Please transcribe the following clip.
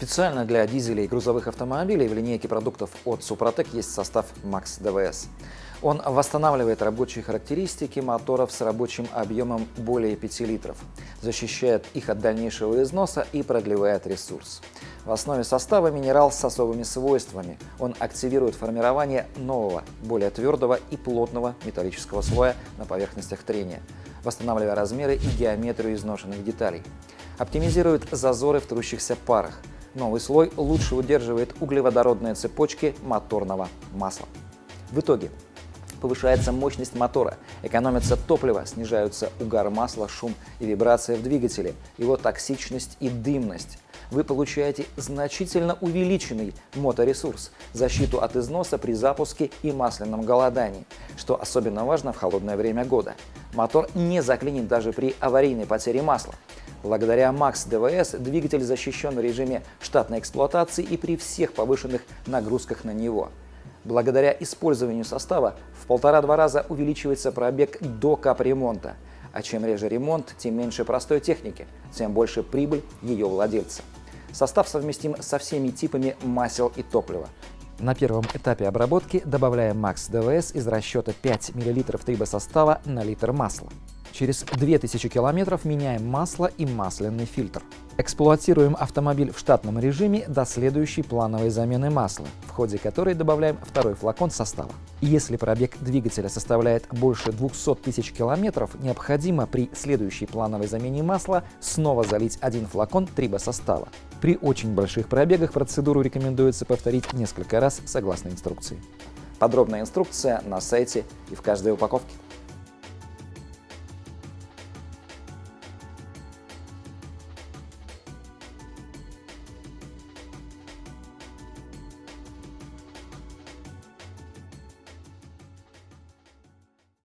Специально для дизелей и грузовых автомобилей в линейке продуктов от Супротек есть состав Max DVS. Он восстанавливает рабочие характеристики моторов с рабочим объемом более 5 литров, защищает их от дальнейшего износа и продлевает ресурс. В основе состава минерал с особыми свойствами. Он активирует формирование нового, более твердого и плотного металлического слоя на поверхностях трения, восстанавливая размеры и геометрию изношенных деталей. Оптимизирует зазоры в трущихся парах, Новый слой лучше удерживает углеводородные цепочки моторного масла. В итоге повышается мощность мотора, экономится топливо, снижаются угар масла, шум и вибрация в двигателе, его токсичность и дымность. Вы получаете значительно увеличенный моторесурс, защиту от износа при запуске и масляном голодании, что особенно важно в холодное время года. Мотор не заклинит даже при аварийной потере масла. Благодаря Max DVS двигатель защищен в режиме штатной эксплуатации и при всех повышенных нагрузках на него. Благодаря использованию состава в полтора-два раза увеличивается пробег до капремонта. А чем реже ремонт, тем меньше простой техники, тем больше прибыль ее владельца. Состав совместим со всеми типами масел и топлива. На первом этапе обработки добавляем Max DVS из расчета 5 мл трибосостава на литр масла. Через 2000 километров меняем масло и масляный фильтр. Эксплуатируем автомобиль в штатном режиме до следующей плановой замены масла, в ходе которой добавляем второй флакон состава. Если пробег двигателя составляет больше 200 тысяч километров, необходимо при следующей плановой замене масла снова залить один флакон трибосостава. При очень больших пробегах процедуру рекомендуется повторить несколько раз согласно инструкции. Подробная инструкция на сайте и в каждой упаковке.